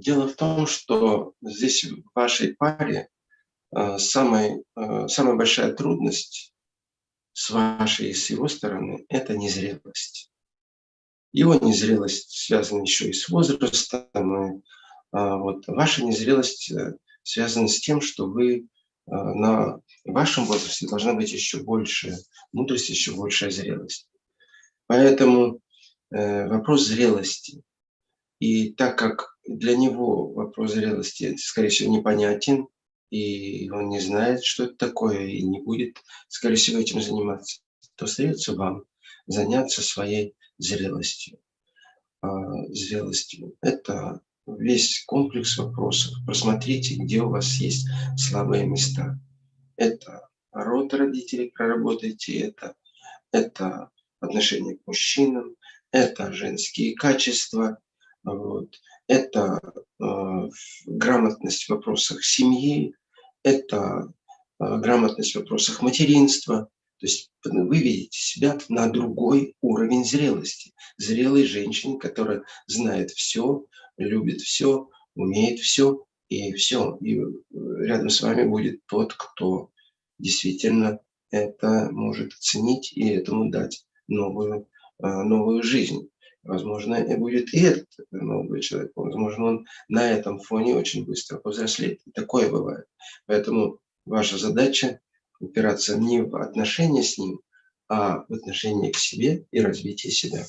Дело в том, что здесь в вашей паре э, самой, э, самая большая трудность с вашей и с его стороны – это незрелость. Его незрелость связана еще и с возрастом. И, а, вот, ваша незрелость связана с тем, что вы на вашем возрасте должна быть еще больше мудрость, еще большая зрелость. Поэтому вопрос зрелости. И так как для него вопрос зрелости, скорее всего, непонятен, и он не знает, что это такое, и не будет, скорее всего, этим заниматься, то остается вам заняться своей зрелостью. А, зрелостью. Это весь комплекс вопросов. Просмотрите, где у вас есть слабые места. Это род родителей, проработайте это. Это отношение к мужчинам, это женские качества, вот. Это э, грамотность в вопросах семьи, это э, грамотность в вопросах материнства. То есть вы видите себя на другой уровень зрелости. Зрелой женщины, которая знает все, любит все, умеет все, и все. И э, рядом с вами будет тот, кто действительно это может оценить и этому дать новую, э, новую жизнь. Возможно, и будет и этот молодой человек. Возможно, он на этом фоне очень быстро повзрослеет. И такое бывает. Поэтому ваша задача упираться не в отношения с ним, а в отношении к себе и развитие себя.